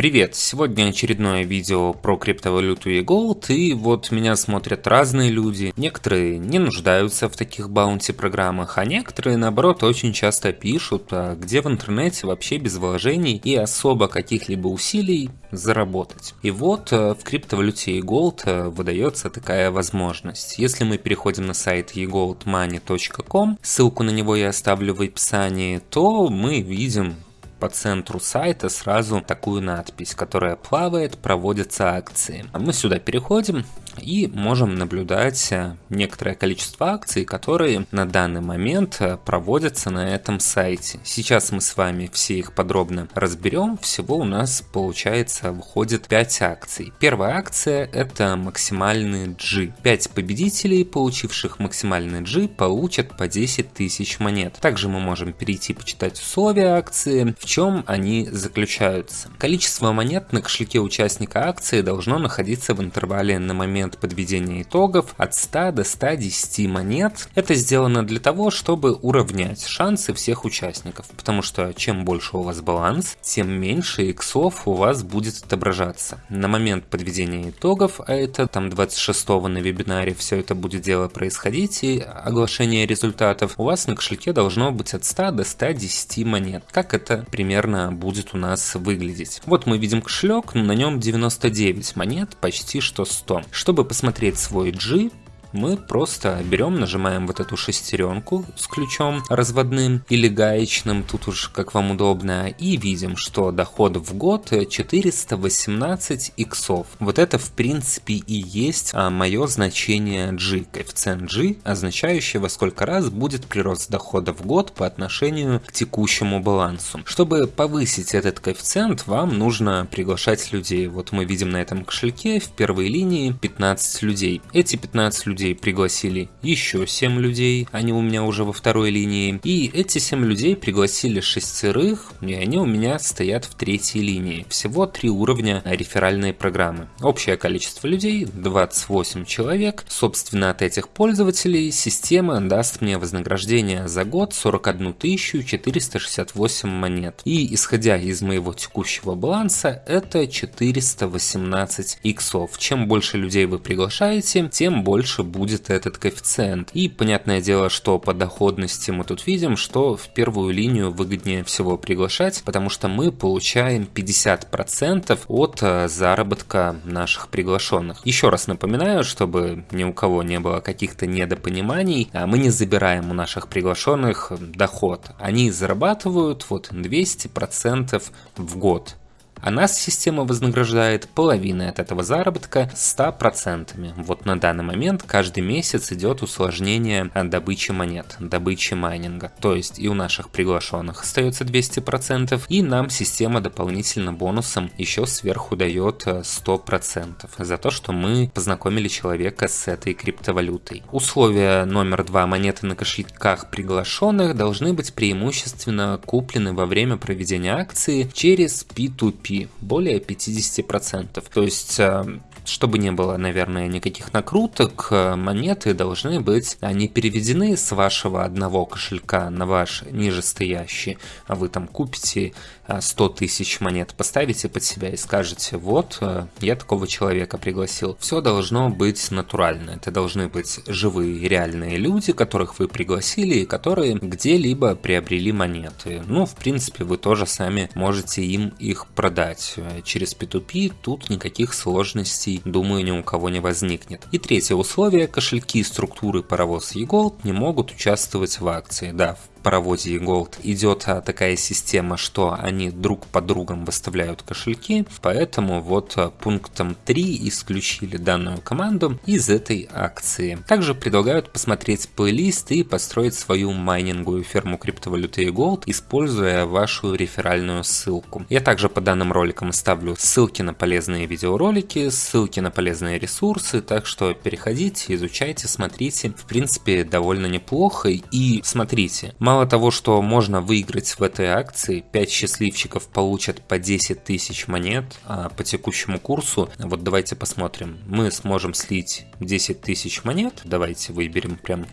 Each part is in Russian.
Привет! Сегодня очередное видео про криптовалюту и Gold, и вот меня смотрят разные люди. Некоторые не нуждаются в таких баунти программах, а некоторые наоборот очень часто пишут, а где в интернете вообще без вложений и особо каких-либо усилий заработать. И вот э, в криптовалюте eGold э, выдается такая возможность. Если мы переходим на сайт egoldmoney.com, ссылку на него я оставлю в описании, то мы видим по центру сайта сразу такую надпись, которая плавает, проводятся акции. Мы сюда переходим и можем наблюдать э, некоторое количество акций, которые на данный момент э, проводятся на этом сайте. Сейчас мы с вами все их подробно разберем. Всего у нас получается выходит 5 акций. Первая акция это максимальный G. 5 победителей, получивших максимальный G, получат по 10 тысяч монет. Также мы можем перейти почитать условия акции, в чем они заключаются. Количество монет на кошельке участника акции должно находиться в интервале на момент подведения итогов от 100 до 110 монет. Это сделано для того, чтобы уравнять шансы всех участников, потому что чем больше у вас баланс, тем меньше иксов у вас будет отображаться. На момент подведения итогов, а это там 26 на вебинаре все это будет дело происходить и оглашение результатов, у вас на кошельке должно быть от 100 до 110 монет. Как это примерно будет у нас выглядеть. Вот мы видим кошелек, на нем 99 монет, почти что 100. Чтобы посмотреть свой G, мы просто берем, нажимаем вот эту шестеренку с ключом разводным или гаечным, тут уж как вам удобно, и видим, что доход в год 418 иксов. Вот это в принципе и есть а, мое значение G, коэффициент G, означающий во сколько раз будет прирост дохода в год по отношению к текущему балансу. Чтобы повысить этот коэффициент, вам нужно приглашать людей. Вот мы видим на этом кошельке в первой линии 15 людей. Эти 15 людей людей пригласили еще 7 людей, они у меня уже во второй линии. И эти 7 людей пригласили шестерых, и они у меня стоят в третьей линии. Всего 3 уровня реферальной программы. Общее количество людей 28 человек. Собственно, от этих пользователей система даст мне вознаграждение за год 41 468 монет. И исходя из моего текущего баланса, это 418 иксов. Чем больше людей вы приглашаете, тем больше будет этот коэффициент. И понятное дело, что по доходности мы тут видим, что в первую линию выгоднее всего приглашать, потому что мы получаем 50% от э, заработка наших приглашенных. Еще раз напоминаю, чтобы ни у кого не было каких-то недопониманий, а мы не забираем у наших приглашенных доход. Они зарабатывают вот 200% в год а нас система вознаграждает половиной от этого заработка 100%. Вот на данный момент каждый месяц идет усложнение добычи монет, добычи майнинга. То есть и у наших приглашенных остается 200%, и нам система дополнительно бонусом еще сверху дает 100% за то, что мы познакомили человека с этой криптовалютой. Условие номер два монеты на кошельках приглашенных должны быть преимущественно куплены во время проведения акции через P2P более 50%. То есть э, чтобы не было, наверное, никаких накруток, э, монеты должны быть, они переведены с вашего одного кошелька на ваш нижестоящий. А вы там купите 100 э, тысяч монет, поставите под себя и скажете, вот, э, я такого человека пригласил. Все должно быть натурально. Это должны быть живые, реальные люди, которых вы пригласили и которые где-либо приобрели монеты. Ну, в принципе, вы тоже сами можете им их продать. Через P2P тут никаких сложностей думаю, ни у кого не возникнет. И третье условие, кошельки структуры паровоз eGold не могут участвовать в акции. Да, паровозе Gold идет а, такая система, что они друг по другом выставляют кошельки, поэтому вот а, пунктом 3 исключили данную команду из этой акции. Также предлагают посмотреть плейлист и построить свою майнинговую ферму криптовалюты Gold, используя вашу реферальную ссылку. Я также по данным роликам оставлю ссылки на полезные видеоролики, ссылки на полезные ресурсы, так что переходите, изучайте, смотрите. В принципе, довольно неплохо. И смотрите, Мало того, что можно выиграть в этой акции, 5 счастливчиков получат по 10 тысяч монет а по текущему курсу. Вот давайте посмотрим. Мы сможем слить 10 тысяч монет. Давайте выберем прям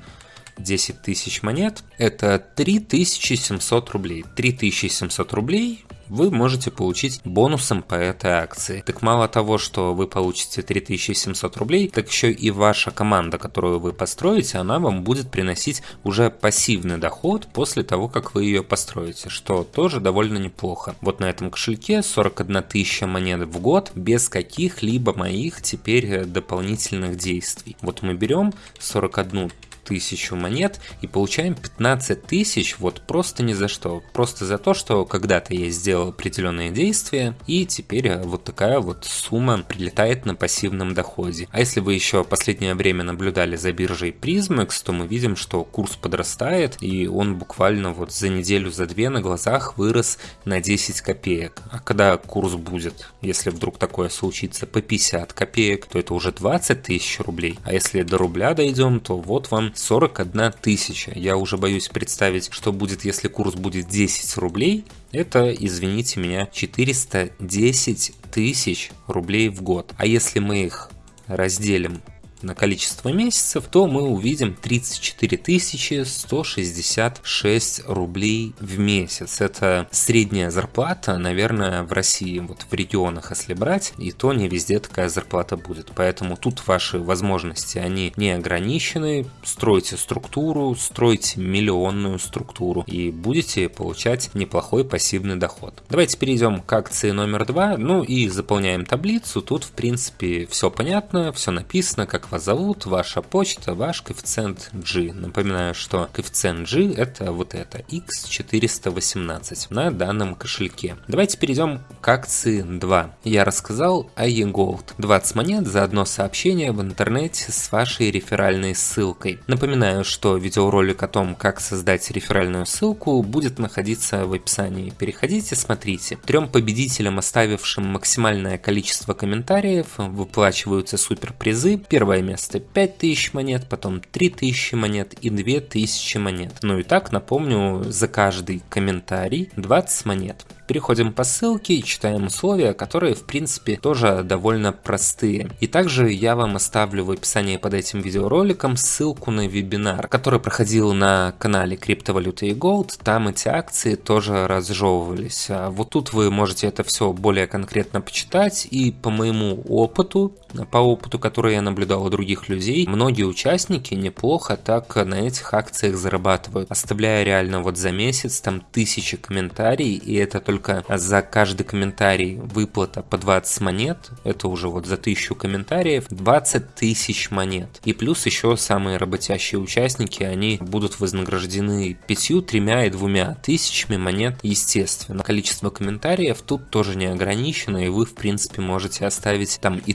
10 тысяч монет. Это 3700 рублей. 3700 рублей вы можете получить бонусом по этой акции. Так мало того, что вы получите 3700 рублей, так еще и ваша команда, которую вы построите, она вам будет приносить уже пассивный доход после того, как вы ее построите, что тоже довольно неплохо. Вот на этом кошельке 41 тысяча монет в год без каких-либо моих теперь дополнительных действий. Вот мы берем 41 тысячу монет и получаем 15 тысяч вот просто ни за что. Просто за то, что когда-то я сделал определенные действия и теперь э, вот такая вот сумма прилетает на пассивном доходе. А если вы еще последнее время наблюдали за биржей Prismex, то мы видим, что курс подрастает и он буквально вот за неделю, за две на глазах вырос на 10 копеек. А когда курс будет, если вдруг такое случится, по 50 копеек, то это уже 20 тысяч рублей. А если до рубля дойдем, то вот вам 41 тысяча. Я уже боюсь представить, что будет, если курс будет 10 рублей. Это, извините меня, 410 тысяч рублей в год. А если мы их разделим на количество месяцев, то мы увидим 34 166 рублей в месяц. Это средняя зарплата, наверное, в России, вот в регионах, если брать, и то не везде такая зарплата будет. Поэтому тут ваши возможности, они не ограничены. Стройте структуру, стройте миллионную структуру и будете получать неплохой пассивный доход. Давайте перейдем к акции номер два, ну и заполняем таблицу. Тут, в принципе, все понятно, все написано, как вас зовут, ваша почта, ваш коэффициент G. Напоминаю, что коэффициент G это вот это, X418 на данном кошельке. Давайте перейдем к акции 2. Я рассказал о eGold. 20 монет за одно сообщение в интернете с вашей реферальной ссылкой. Напоминаю, что видеоролик о том, как создать реферальную ссылку, будет находиться в описании. Переходите, смотрите. Трем победителям, оставившим максимальное количество комментариев, выплачиваются суперпризы. Первое первое место 5000 монет, потом 3000 монет и 2000 монет. Ну и так, напомню, за каждый комментарий 20 монет. Переходим по ссылке и читаем условия, которые в принципе тоже довольно простые. И также я вам оставлю в описании под этим видеороликом ссылку на вебинар, который проходил на канале криптовалюты и Gold. Там эти акции тоже разжевывались. А вот тут вы можете это все более конкретно почитать и по моему опыту, по опыту, который я наблюдал у других людей, многие участники неплохо так на этих акциях зарабатывают, оставляя реально вот за месяц там тысячи комментариев, и это только за каждый комментарий выплата по 20 монет, это уже вот за 1000 комментариев, 20 тысяч монет. И плюс еще самые работящие участники, они будут вознаграждены 5, 3 и 2 тысячами монет, естественно. Количество комментариев тут тоже не ограничено, и вы в принципе можете оставить там и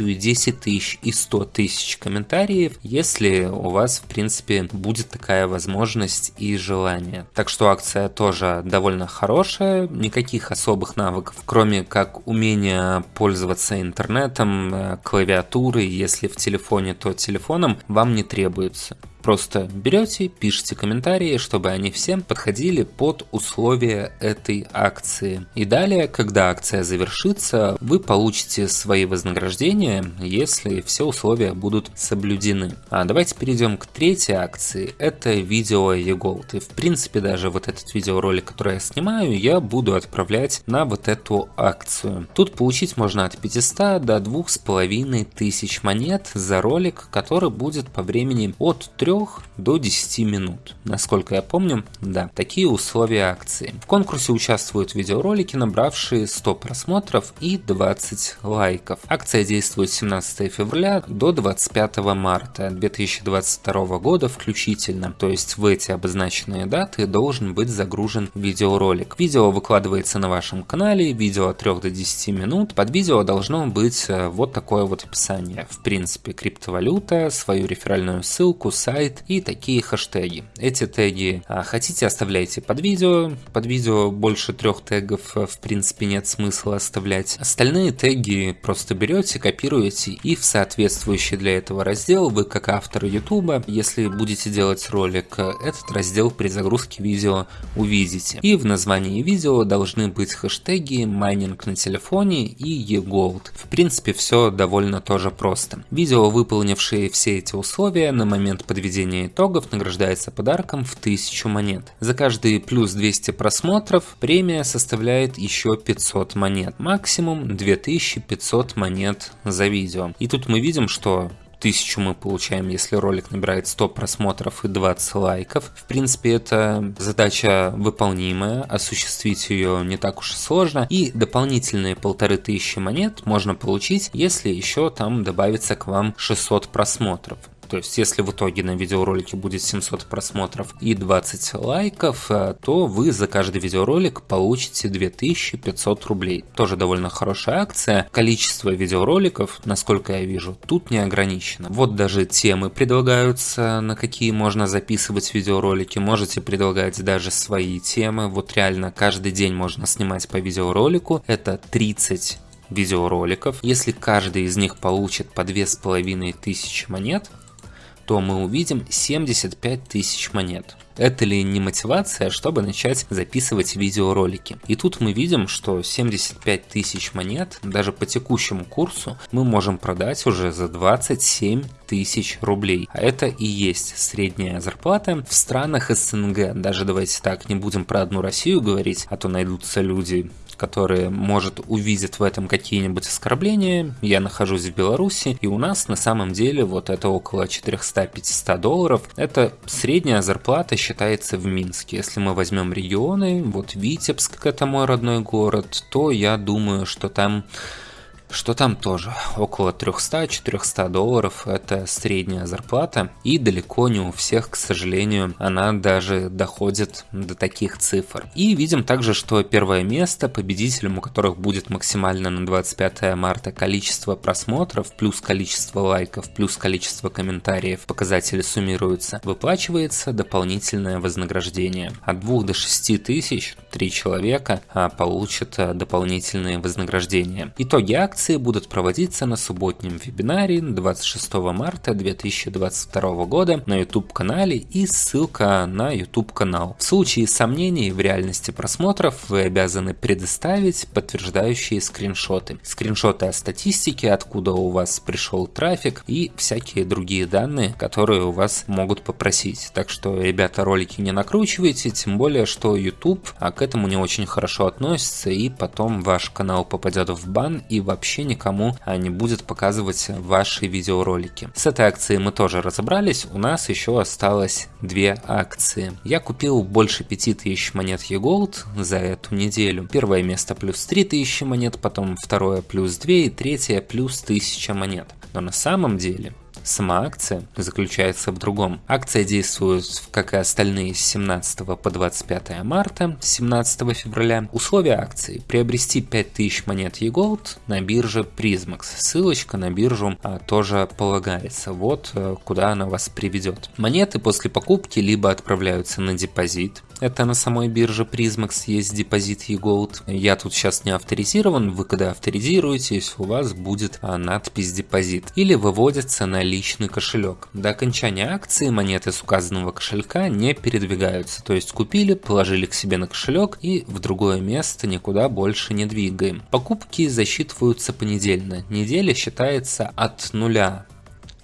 1000, и 10 тысяч, и 100 тысяч комментариев, если у вас в принципе будет такая возможность и желание. Так что акция тоже довольно хорошая, никаких особых навыков, кроме как умения пользоваться интернетом, э, клавиатурой, если в телефоне, то телефоном, вам не требуется. Просто берете, пишите комментарии, чтобы они всем подходили под условия этой акции. И далее, когда акция завершится, вы получите свои вознаграждения, если все условия будут соблюдены. А давайте перейдем к третьей акции. Это видео eGold. И в принципе даже вот этот видеоролик, который я снимаю, я буду отправлять на вот эту акцию. Тут получить можно от 500 до 2500 монет за ролик, который будет по времени от 3 до 10 минут. Насколько я помню, да, такие условия акции. В конкурсе участвуют видеоролики, набравшие 100 просмотров и 20 лайков. Акция действует с 17 февраля до 25 марта 2022 года включительно. То есть в эти обозначенные даты должен быть загружен видеоролик. Видео выкладывается на вашем канале, видео от 3 до 10 минут. Под видео должно быть э, вот такое вот описание. В принципе, криптовалюта, свою реферальную ссылку, сайт, сайт и такие хэштеги. Эти теги а, хотите оставляйте под видео, под видео больше трех тегов а, в принципе нет смысла оставлять. Остальные теги просто берете, копируете и в соответствующий для этого раздел вы как автор YouTube, если будете делать ролик, этот раздел при загрузке видео увидите. И в названии видео должны быть хэштеги майнинг на телефоне и eGold. В принципе все довольно тоже просто. Видео, выполнившие все эти условия на момент подведения подведения итогов награждается подарком в 1000 монет. За каждый плюс 200 просмотров премия составляет еще 500 монет. Максимум 2500 монет за видео. И тут мы видим, что тысячу мы получаем, если ролик набирает 100 просмотров и 20 лайков. В принципе, это задача выполнимая, осуществить ее не так уж и сложно. И дополнительные полторы тысячи монет можно получить, если еще там добавится к вам 600 просмотров. То есть, если в итоге на видеоролике будет 700 просмотров и 20 лайков, э, то вы за каждый видеоролик получите 2500 рублей. Тоже довольно хорошая акция. Количество видеороликов, насколько я вижу, тут не ограничено. Вот даже темы предлагаются, на какие можно записывать видеоролики. Можете предлагать даже свои темы. Вот реально каждый день можно снимать по видеоролику. Это 30 видеороликов. Если каждый из них получит по 2500 монет, то мы увидим 75 тысяч монет. Это ли не мотивация, чтобы начать записывать видеоролики? И тут мы видим, что 75 тысяч монет, даже по текущему курсу, мы можем продать уже за 27 тысяч рублей. А это и есть средняя зарплата в странах СНГ. Даже давайте так, не будем про одну Россию говорить, а то найдутся люди, которые, может, увидят в этом какие-нибудь оскорбления. Я нахожусь в Беларуси, и у нас на самом деле вот это около 400-500 долларов. Это средняя зарплата считается в Минске. Если мы возьмем регионы, вот Витебск, это мой родной город, то я думаю, что там что там тоже около 300-400 долларов это средняя зарплата и далеко не у всех, к сожалению, она даже доходит до таких цифр. И видим также, что первое место, победителем у которых будет максимально на 25 марта количество просмотров, плюс количество лайков, плюс количество комментариев, показатели суммируются, выплачивается дополнительное вознаграждение. От 2 до 6 тысяч 3 человека а, получат а, дополнительные вознаграждения. Итоги акции Акции будут проводиться на субботнем вебинаре 26 марта 2022 года на YouTube-канале и ссылка на YouTube-канал. В случае сомнений в реальности просмотров вы обязаны предоставить подтверждающие скриншоты. Скриншоты о статистике, откуда у вас пришел трафик и всякие другие данные, которые у вас могут попросить. Так что, ребята, ролики не накручивайте, тем более, что YouTube а к этому не очень хорошо относится и потом ваш канал попадет в бан и вообще вообще никому а, не будет показывать ваши видеоролики. С этой акцией мы тоже разобрались, у нас еще осталось две акции. Я купил больше 5000 монет eGold за эту неделю. Первое место плюс 3000 монет, потом второе плюс 2 и третье плюс 1000 монет. Но на самом деле Сама акция заключается в другом. Акция действует, как и остальные, с 17 по 25 марта, 17 февраля. Условия акции. Приобрести 5000 монет eGold на бирже Prismax. Ссылочка на биржу а, тоже полагается. Вот а, куда она вас приведет. Монеты после покупки либо отправляются на депозит, это на самой бирже Prismax есть депозит eGold. Я тут сейчас не авторизирован, вы когда авторизируетесь, у вас будет а, надпись депозит. Или выводится на личный кошелек. До окончания акции монеты с указанного кошелька не передвигаются. То есть купили, положили к себе на кошелек и в другое место никуда больше не двигаем. Покупки засчитываются понедельно. Неделя считается от нуля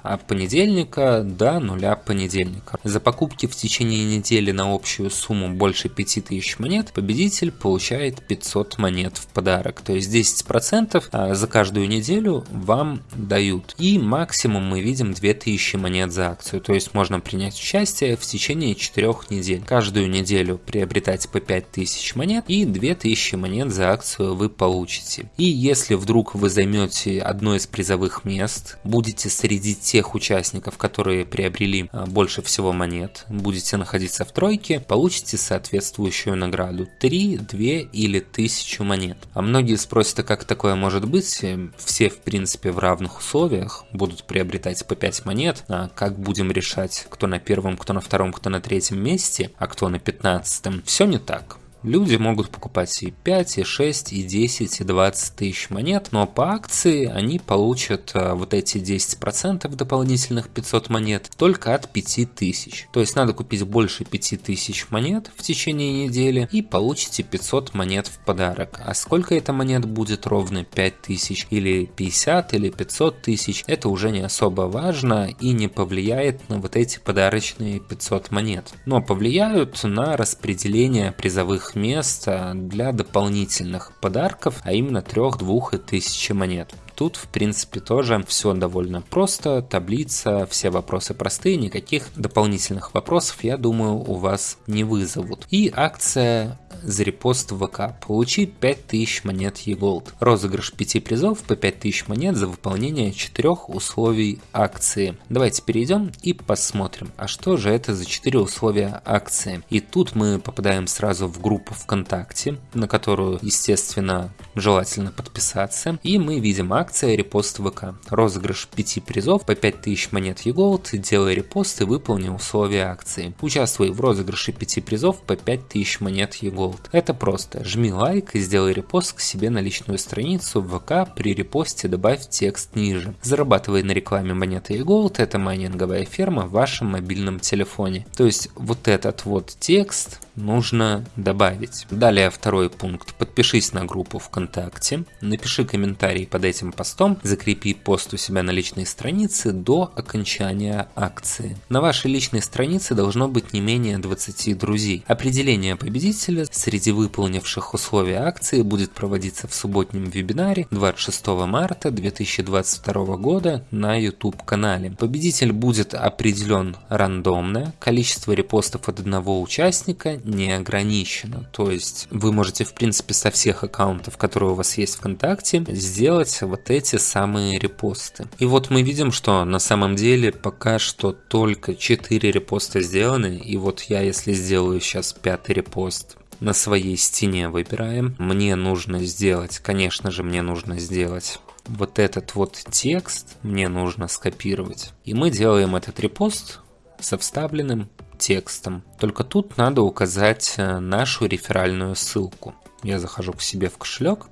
от понедельника до нуля понедельника. За покупки в течение недели на общую сумму больше 5000 монет победитель получает 500 монет в подарок. То есть 10% а, за каждую неделю вам дают. И максимум мы видим 2000 монет за акцию. То есть можно принять участие в течение 4 недель. Каждую неделю приобретать по 5000 монет и 2000 монет за акцию вы получите. И если вдруг вы займете одно из призовых мест, будете среди тех тех участников, которые приобрели а, больше всего монет, будете находиться в тройке, получите соответствующую награду 3, 2 или 1000 монет. А многие спросят, а как такое может быть? Все, в принципе, в равных условиях будут приобретать по 5 монет. А как будем решать, кто на первом, кто на втором, кто на третьем месте, а кто на 15? Все не так Люди могут покупать и 5, и 6, и 10, и 20 тысяч монет, но по акции они получат а, вот эти 10% дополнительных 500 монет только от 5000. То есть надо купить больше 5000 монет в течение недели и получите 500 монет в подарок. А сколько это монет будет ровно 5000 или 50 или 500 тысяч, это уже не особо важно и не повлияет на вот эти подарочные 500 монет. Но повлияют на распределение призовых мест для дополнительных подарков, а именно 3, 2 и 1000 монет. Тут, в принципе, тоже все довольно просто, таблица, все вопросы простые, никаких дополнительных вопросов, я думаю, у вас не вызовут. И акция за репост в ВК. Получи 5000 монет eGold. Розыгрыш 5 призов по 5000 монет за выполнение 4 условий акции. Давайте перейдем и посмотрим, а что же это за 4 условия акции. И тут мы попадаем сразу в группу ВКонтакте, на которую, естественно, желательно подписаться. И мы видим акция репост ВК. Розыгрыш 5 призов по 5000 монет eGold. Делай репост и выполни условия акции. Участвуй в розыгрыше 5 призов по 5000 монет eGold. Gold. Это просто. Жми лайк и сделай репост к себе на личную страницу в ВК. При репосте добавь текст ниже. Зарабатывай на рекламе монеты и Gold. Это майнинговая ферма в вашем мобильном телефоне. То есть вот этот вот текст нужно добавить. Далее второй пункт. Подпишись на группу ВКонтакте, напиши комментарий под этим постом, закрепи пост у себя на личной странице до окончания акции. На вашей личной странице должно быть не менее 20 друзей. Определение победителя среди выполнивших условия акции будет проводиться в субботнем вебинаре 26 марта 2022 года на YouTube канале. Победитель будет определен рандомно, количество репостов от одного участника не ограничено. То есть вы можете, в принципе, со всех аккаунтов, которые у вас есть ВКонтакте, сделать вот эти самые репосты. И вот мы видим, что на самом деле пока что только 4 репоста сделаны. И вот я, если сделаю сейчас пятый репост, на своей стене выбираем. Мне нужно сделать, конечно же, мне нужно сделать вот этот вот текст, мне нужно скопировать. И мы делаем этот репост со вставленным текстом. Только тут надо указать э, нашу реферальную ссылку. Я захожу к себе в кошелек,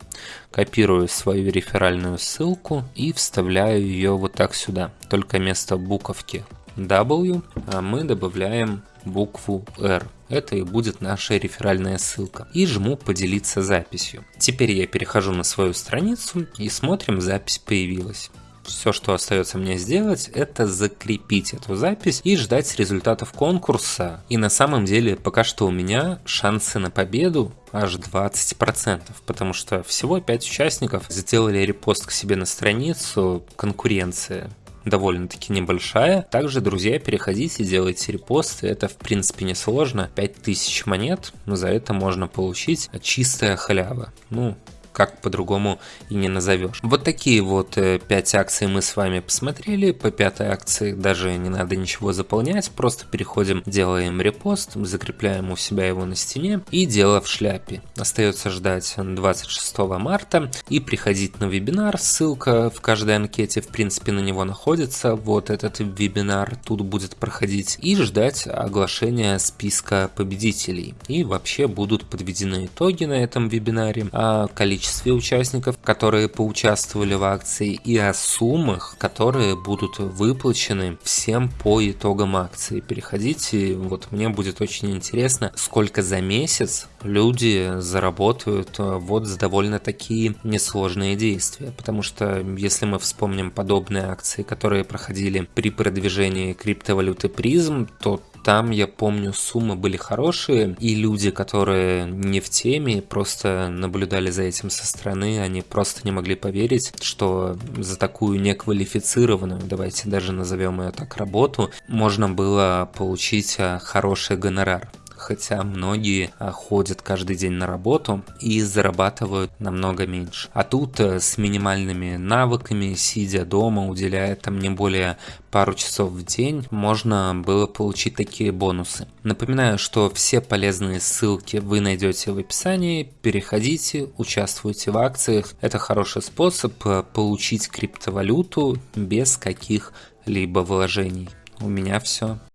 копирую свою реферальную ссылку и вставляю ее вот так сюда. Только вместо буковки W а мы добавляем букву R. Это и будет наша реферальная ссылка. И жму поделиться записью. Теперь я перехожу на свою страницу и смотрим, запись появилась. Все, что остается мне сделать, это закрепить эту запись и ждать результатов конкурса. И на самом деле, пока что у меня шансы на победу аж 20%, потому что всего 5 участников сделали репост к себе на страницу, конкуренция довольно-таки небольшая. Также, друзья, переходите, делайте репосты, это в принципе не сложно. 5000 монет, но за это можно получить чистая халява. Ну, как по-другому и не назовешь. Вот такие вот 5 э, акций мы с вами посмотрели. По пятой акции даже не надо ничего заполнять, просто переходим, делаем репост, закрепляем у себя его на стене и дело в шляпе. Остается ждать 26 марта и приходить на вебинар. Ссылка в каждой анкете в принципе на него находится. Вот этот вебинар тут будет проходить и ждать оглашения списка победителей. И вообще будут подведены итоги на этом вебинаре. А количество количестве участников, которые поучаствовали в акции, и о суммах, которые будут выплачены всем по итогам акции. Переходите, вот мне будет очень интересно, сколько за месяц люди заработают э, вот за довольно такие несложные действия. Потому что если мы вспомним подобные акции, которые проходили при продвижении криптовалюты призм, то там, я помню, суммы были хорошие, и люди, которые не в теме, просто наблюдали за этим со стороны, они просто не могли поверить, что за такую неквалифицированную, давайте даже назовем ее так, работу, можно было получить а, хороший гонорар хотя многие а, ходят каждый день на работу и зарабатывают намного меньше. А тут э, с минимальными навыками, сидя дома, уделяя там не более пару часов в день, можно было получить такие бонусы. Напоминаю, что все полезные ссылки вы найдете в описании, переходите, участвуйте в акциях. Это хороший способ э, получить криптовалюту без каких-либо вложений. У меня все.